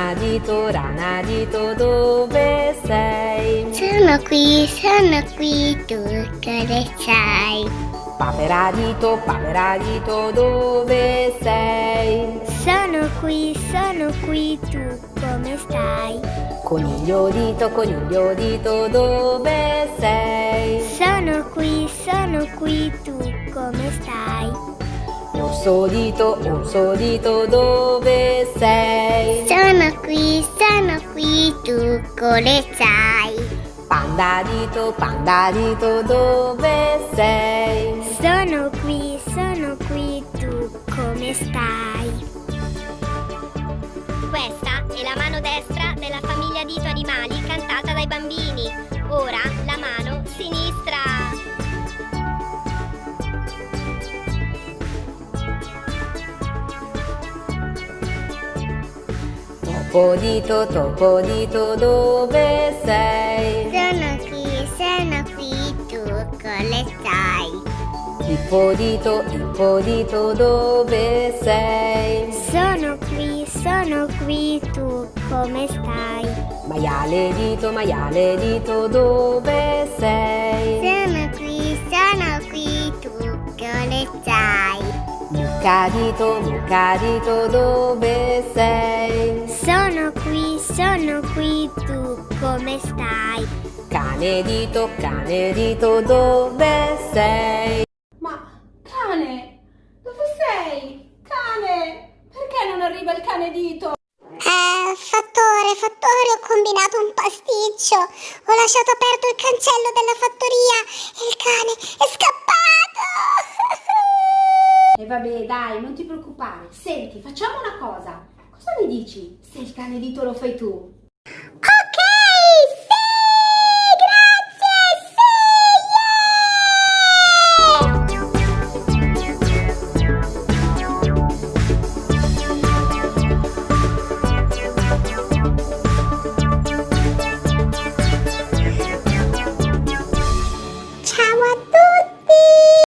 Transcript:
Rana dito, rana dito, dove sei? Sono qui, sono qui, tu cosa sai? Papera dito, papera dito, dove sei? Sono qui, sono qui, tu come stai? Coniglio dito, coniglio dito, dove sei? Sono qui, sono qui, tu come stai? Orso dito, orso dito, dove tu come sai? Panda dito, panda dito, dove sei? Sono qui, sono qui, tu come stai? Questa è la mano destra della famiglia Dito Animali cantata dai bambini. Ora Topo dito, topo dito, dove sei? Sono qui, sono qui, tu come stai? Ippo dito, ippo dito, dove sei? Sono qui, sono qui, tu come stai? Maiale dito, maiale dito, dove sei? Sono qui, sono qui, tu come stai? Mucca dito, mucca dito, dove sei? Sono qui, sono qui, tu come stai? Cane dito, cane dito, dove sei? Ma cane, dove sei? Cane, perché non arriva il cane dito? Eh, fattore, fattore, ho combinato un pasticcio. Ho lasciato aperto il cancello della fattoria e il cane è scappato. E vabbè, dai, non ti preoccupare. Senti, facciamo una cosa. Cosa mi dici se il cane dito lo fai tu?